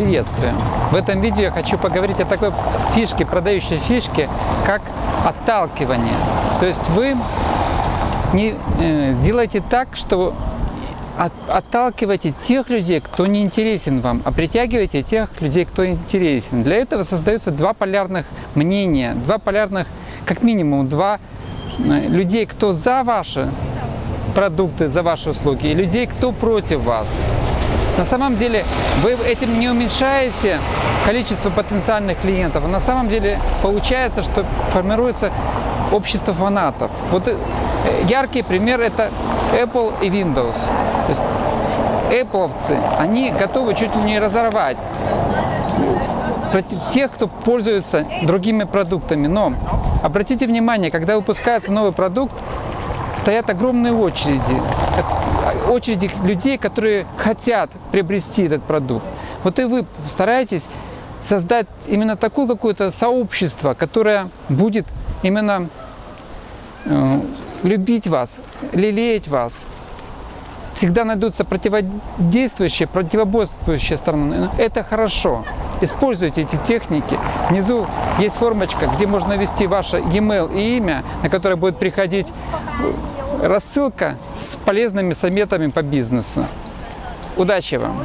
Приветствую! В этом видео я хочу поговорить о такой фишке, продающей фишке, как отталкивание. То есть вы не э, делаете так, что от, отталкиваете тех людей, кто не интересен вам, а притягиваете тех людей, кто интересен. Для этого создаются два полярных мнения, два полярных, как минимум, два э, людей, кто за ваши продукты, за ваши услуги, и людей, кто против вас. На самом деле вы этим не уменьшаете количество потенциальных клиентов, на самом деле получается, что формируется общество фанатов. Вот э, яркий пример это Apple и Windows. То есть Appleовцы, они готовы чуть ли не разорвать тех, кто пользуется другими продуктами. Но обратите внимание, когда выпускается новый продукт, стоят огромные очереди, очереди людей, которые хотят приобрести этот продукт. Вот и вы стараетесь создать именно такое какое-то сообщество, которое будет именно э, любить вас, лелеять вас. Всегда найдутся противодействующие, противоборствующие стороны. Это хорошо. Используйте эти техники. Внизу есть формочка, где можно ввести ваше e-mail и имя, на которое будет приходить рассылка с полезными советами по бизнесу. Удачи вам!